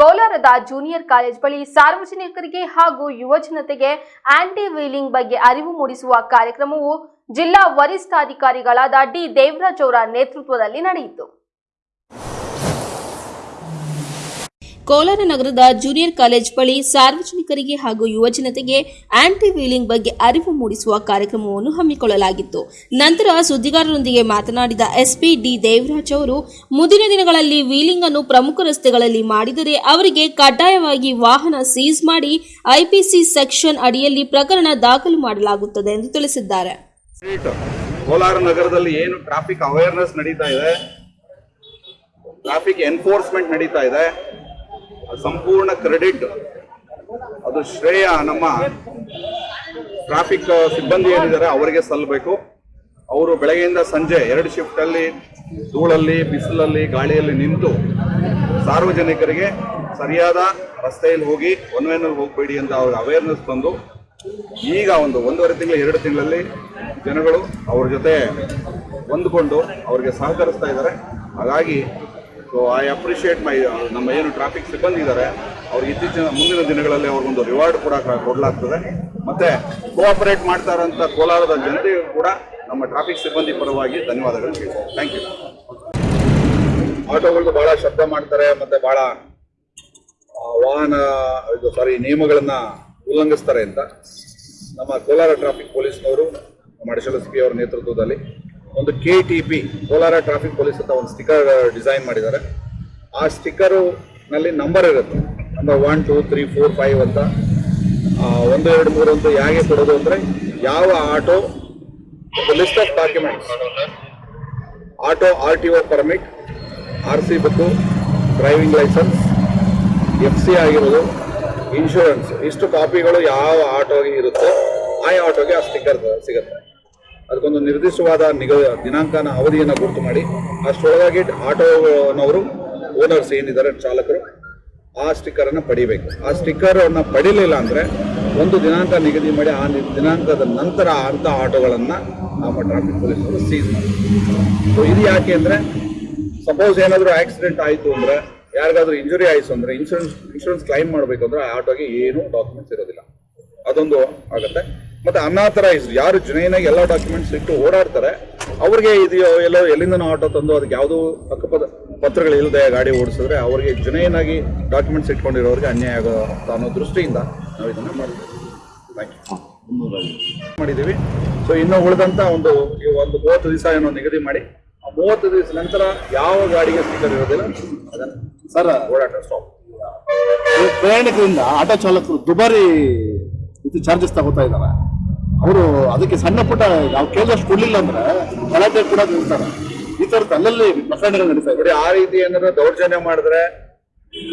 ಕೋಲಾರದ junior college ಬಳಿ ಸಾರ್ವಜನಿಕರಿಗೆ ಹಾಗೂ ಯುವಜನತೆಗೆ ಆಂಟಿ ವೀಲಿಂಗ್ ಬಗ್ಗೆ ಅರಿವು ಮೂಡಿಸುವ ಕಾರ್ಯಕ್ರಮವು ಜಿಲ್ಲಾ ವರಿಷ್ಠಾಧಿಕಾರಿಗಳಾದ ಡಿ ದೇವರಾಜ್ ಅವರ ನೇತೃತ್ವದಲ್ಲಿ ನಡೆಯಿತು. ಕೋಲಾರ ನಗರದ ಜೂನಿಯರ್ ಕಾಲೇಜ್ ಬಳಿ ಸಾರ್ವಜನಿಕರಿಗೆ ಹಾಗೂ ಯುವಜನತೆಗೆ ಆಂಟಿ ವೀಲಿಂಗ್ ಬಗ್ಗೆ ಅರಿವು ಮೂಡಿಸುವ ಕಾರ್ಯಕ್ರಮವನ್ನು ಹಮ್ಮಿಕೊಳ್ಳಲಾಗಿತ್ತು. ನಂತರ ಸುದ್ದಿಗಾರರೊಂದಿಗೆ ಮಾತನಾಡಿದ ಎಸ್ಪಿ ಡಿ ದೇವರಾಜ್ ಅವರು, ಮುಂದಿನ ದಿನಗಳಲ್ಲಿ ವೀಲಿಂಗ್ ಅನ್ನು ಪ್ರಮುಖ ರಸ್ತೆಗಳಲ್ಲಿ ಮಾಡಿದರೆ ಅವರಿಗೆ ಕಡ್ಡಾಯವಾಗಿ ವಾಹನ ಸೀಸ್ ಮಾಡಿ ಐಪಿಸಿ ಸೆಕ್ಷನ್ ಅಡಿಯಲ್ಲಿ ಪ್ರಕರಣ ದಾಖಲು ಮಾಡಲಾಗುತ್ತದೆ ಎಂದು ತಿಳಿಸಿದ್ದಾರೆ. ಕೋಲಾರ ನಗರದಲ್ಲಿ ಏನು ಟ್ರಾಫಿಕ್ ಅವೇರ್ನೆಸ್ ನಡೀತಾ ಇದೆ? ಟ್ರಾಫಿಕ್ ಎನ್ಫೋರ್ಸ್ಮೆಂಟ್ ನಡೀತಾ ಇದೆ. ಸಂಪೂರ್ಣ ಕ್ರೆಡಿಟ್, ಅದು ಶ್ರೇಯ ನಮ್ಮ ಟ್ರಾಫಿಕ್ ಸಿಬ್ಬಂದಿ ಏನಿದ್ದಾರೆ ಅವರಿಗೆ ಸಲ್ಲಬೇಕು ಅವರು ಬೆಳಗ್ಗೆಯಿಂದ ಸಂಜೆ ಎರಡು ಶಿಫ್ಟ್ ಅಲ್ಲಿ, ಧೂಳಲ್ಲಿ, ಬಿಸಿಲಲ್ಲಿ, ಗಾಳಿಯಲ್ಲಿ ನಿಂತು ಸಾರ್ವಜನಿಕರಿಗೆ ಸರಿಯಾದ ರಸ್ತೆಯಲ್ಲಿ ಹೋಗಿ ಒನ್ ವೇನಲ್ಲಿ ಹೋಗಬೇಡಿ ಅಂತ ಅವ್ರಿಗೆ ಅವೇರ್ನೆಸ್ ತಂದು, ಈಗ ಒಂದು ಒಂದೂವರೆ ತಿಂಗಳು, ಎರಡು ತಿಂಗಳಲ್ಲಿ ಜನಗಳು ಅವ್ರ ಜೊತೆ ಹೊಂದ್ಕೊಂಡು ಅವ್ರಿಗೆ ಸಹಕರಿಸ್ತಾ ಇದ್ದಾರೆ. ಹಾಗಾಗಿ ಸೊ ಐ ಅಪ್ರಿಷಿಯೇಟ್ ಮೈ ನಮ್ಮ ಏನು ಟ್ರಾಫಿಕ್ ಸಿಬ್ಬಂದಿ ಇದ್ದಾರೆ ಅವ್ರಿಗೆ ಇತ್ತೀಚಿನ ಮುಂದಿನ ದಿನಗಳಲ್ಲಿ ಅವ್ರಿಗೊಂದು ರಿವಾರ್ಡ್ ಕೂಡ ಕೊಡಲಾಗ್ತದೆ. ಮತ್ತೆ ಕೋಆಪರೇಟ್ ಮಾಡ್ತಾ ಇರೋಂಥ ಕೋಲಾರದ ಜನತೆಗೂ ಕೂಡ ನಮ್ಮ ಟ್ರಾಫಿಕ್ ಸಿಬ್ಬಂದಿ ಪರವಾಗಿ ಧನ್ಯವಾದಗಳು. ಥ್ಯಾಂಕ್ ಯು ಆಟೋಗಳು ಬಹಳ ಶಬ್ದ ಮಾಡ್ತಾರೆ ಮತ್ತೆ ಬಹಳ ಆ, ವಾಹನ ಇದು ಸಾರಿ ನಿಯಮಗಳನ್ನ ಉಲ್ಲಂಘಿಸ್ತಾರೆ ಅಂತ. ನಮ್ಮ ಕೋಲಾರ ಟ್ರಾಫಿಕ್ ಪೊಲೀಸ್ನವರು ನಮ್ಮ ಎಸ್ ಅವರ ನೇತೃತ್ವದಲ್ಲಿ ಒಂದು K T P Kolar traffic police ಅಂತ ಒಂದು ಸ್ಟಿಕ್ಕರ್ ಡಿಸೈನ್ ಮಾಡಿದ್ದಾರೆ. ಆ ಸ್ಟಿಕ್ಕರು ನಲ್ಲಿ ನಂಬರ್ ಇರುತ್ತೆ. Number one two three four five ಅಂತ. ಒಂದು, ಎರಡು, ಮೂರು ಅಂತ ಹೇಗೆ ಕೊಡೋದು ಅಂದರೆ ಯಾವ auto list of documents auto R T O permit R C book driving licence F C ಆಗಿರೋದು ಇನ್ಶೂರೆನ್ಸ್ ಇಷ್ಟು ಕಾಪಿಗಳು ಯಾವ ಆಟೋಗೆ ಇರುತ್ತೋ, ಆ ಆಟೋಗೆ ಆ ಸ್ಟಿಕ್ಕರ್ ಸಿಗುತ್ತೆ. ಅದಕ್ಕೊಂದು ನಿರ್ದಿಷ್ಟವಾದ ನಿಗ ದಿನಾಂಕನ ಅವಧಿಯನ್ನು ಗುರುತು ಮಾಡಿ, ಅಷ್ಟರೊಳಗಾಗಿ ಆಟೋನವರು ಓನರ್ಸ್ ಏನಿದ್ದಾರೆ ಚಾಲಕರು, ಆ ಸ್ಟಿಕ್ಕರನ್ನು ಪಡಿಬೇಕು. ಆ ಸ್ಟಿಕ್ಕರನ್ನು ಪಡಿಲಿಲ್ಲ ಅಂದ್ರೆ ಒಂದು ದಿನಾಂಕ ನಿಗದಿ ಮಾಡಿ, ಆ ದಿನಾಂಕದ ನಂತರ ಅಂತ ಆಟೋಗಳನ್ನ ನಮ್ಮ ಟ್ರಾಫಿಕ್ ಪೊಲೀಸರು ಸೀಸ್ ಸೊ ಇದು ಯಾಕೆ ಅಂದ್ರೆ ಸಪೋಸ್ ಏನಾದರೂ ಆಕ್ಸಿಡೆಂಟ್ ಆಯಿತು ಅಂದ್ರೆ, ಯಾರಿಗಾದರೂ ಇಂಜುರಿ ಆಯಿತು ಅಂದ್ರೆ ಇನ್ಶೂರೆನ್ಸ್ ಇನ್ಶೂರೆನ್ಸ್ ಕ್ಲೈಮ್ ಮಾಡಬೇಕು ಅಂದರೆ ಆ ಆಟೋಗೆ ಏನು ಡಾಕ್ಯುಮೆಂಟ್ಸ್ ಇರೋದಿಲ್ಲ. ಅದೊಂದು ಆಗುತ್ತೆ. ಮತ್ತೆ ಅನಾಥರೈಸ್ ಯಾರು ಜುನೈನಾಗಿ ಎಲ್ಲ ಡಾಕ್ಯುಮೆಂಟ್ಸ್ ಇಟ್ಟು ಓಡಾಡ್ತಾರೆ ಅವ್ರಿಗೆ ಇದು ಎಲ್ಲೋ ಎಲ್ಲಿಂದನೋ ಆಟೋ ತಂದು ಅದಕ್ಕೆ ಯಾವುದೋ ಅಕ್ಕಪದ ಪತ್ರಗಳು ಇಲ್ಲದೆ ಗಾಡಿ ಓಡಿಸಿದ್ರೆ ಅವ್ರಿಗೆ ಜುನೈನಾಗಿ ಡಾಕ್ಯುಮೆಂಟ್ಸ್ ಇಟ್ಕೊಂಡಿರೋರಿಗೆ ಅನ್ಯಾಯ ಆಗೋ ಅನ್ನೋ ದೃಷ್ಟಿಯಿಂದ ನಾವು ಇದನ್ನು ಮಾಡಿದ್ದೀವಿ ಥ್ಯಾಂಕ್ ಯು ಮಾಡಿದ್ದೀವಿ. ಸೊ ಇನ್ನು ಉಳಿದಂಥ ಒಂದು ಈ ಒಂದು ಮೂವತ್ತು ದಿವಸ ಏನೋ ನಿಗದಿ ಮಾಡಿ ಆ ಮೂವತ್ತು ದಿವಸ ನಂತರ ಯಾವ ಗಾಡಿಗೆ ಸ್ಟಿಕ್ಕರ್ ಇರೋದಿಲ್ಲ ಅದನ್ನು ಸರ್ ಓಡಾಟ ಸ್ಟಾಪ್ ಪ್ರಯಾಣಿಕರಿಂದ ಆಟೋ ಚಾಲಕರು ದುಬಾರಿ ಇದು ಚಾರ್ಜಸ್ ತಗೋತಾ ಇದ್ದಾರೆ. ಅವರು ಅದಕ್ಕೆ ಸಣ್ಣ ಪುಟ್ಟ ನಾವು ಕೇಳಿದಷ್ಟು ಕೊಡ್ಲಿಲ್ಲ ಅಂದ್ರೆ ಗಲಾಟೆ ಕೂಡ ನಿಲ್ತಾರೆ ಈ ತರದ ಅಲ್ಲಲ್ಲಿ ಪ್ರಕರಣಗಳು ನಡೀತಾ ಇದೆ. ಆ ರೀತಿ ಏನಾದ್ರು ದೌರ್ಜನ್ಯ ಮಾಡಿದ್ರೆ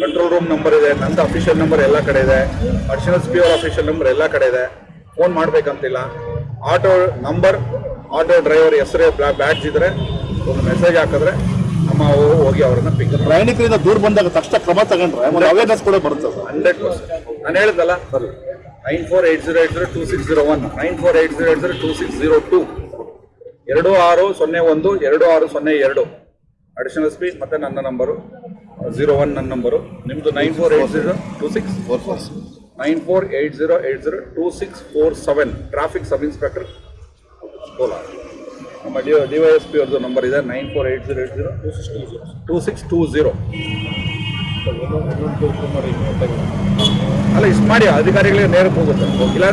ಕಂಟ್ರೋಲ್ ರೂಮ್ ನಂಬರ್ ಇದೆ ನಂದು ಅಫಿಷಿಯಲ್ ನಂಬರ್ ಎಲ್ಲ ಕಡೆ ಇದೆ ಅಡಿಷನಲ್ ಪಿ ಅವರ್ ಅಫಿಷಿಯಲ್ ನಂಬರ್ ಎಲ್ಲ ಕಡೆ ಇದೆ ಫೋನ್ ಮಾಡ್ಬೇಕಂತಿಲ್ಲ. ಆಟೋ ನಂಬರ್ ಆಟೋ ಡ್ರೈವರ್ ಹೆಸರು ಬ್ಯಾಡ್ಜ್ ಇದ್ರೆ ಒಂದು ಮೆಸೇಜ್ ಹಾಕಿದ್ರೆ ನಮ್ಮ ಹೋಗಿ ಅವ್ರನ್ನ ಪಿಕ್ ಪ್ರಯಾಣಿಕರಿಂದ ದೂರ ಬಂದಾಗ ತಕ್ಷಣ ಕ್ರಮ ತಗೊಂಡ್ರೆ ಅವೇರ್ನೆಸ್ ಕೂಡ ಬರುತ್ತೆ ಸರ್. ಹಂಡ್ರೆಡ್ ಪರ್ಸೆಂಟ್ ನಾನು ಹೇಳಿದಲ್ಲ ಸರಿ nine four eight zero eight zero two six zero one. Nine four eight zero eight zero two six zero two. ಎರಡು ಆರು ಸೊನ್ನೆ ಒಂದು, ಎರಡು ಆರು ಸೊನ್ನೆ ಎರಡು. ಅಡಿಷನಲ್ ಸ್ಪೀಡ್ ಮತ್ತು ನನ್ನ ನಂಬರು ಝೀರೋ ಒನ್ ನನ್ನ ನಂಬರು ನಿಮ್ಮದು nine four eight zero two six? Four four nine four eight zero eight zero two six four seven. Traffic sub inspector Kolar. ನಮ್ಮ D D Y S P ಅವ್ರದ್ದು number ಇದೆ, nine four eight zero eight zero two six two zero two six two zero. ಅಲ್ಲ ಇಷ್ಟು ಮಾಡಿ ಅಧಿಕಾರಿಗಳಿಗೆ ನೇರಕ್ಕೆ ಹೋಗುತ್ತೆ. ಇಲ್ಲ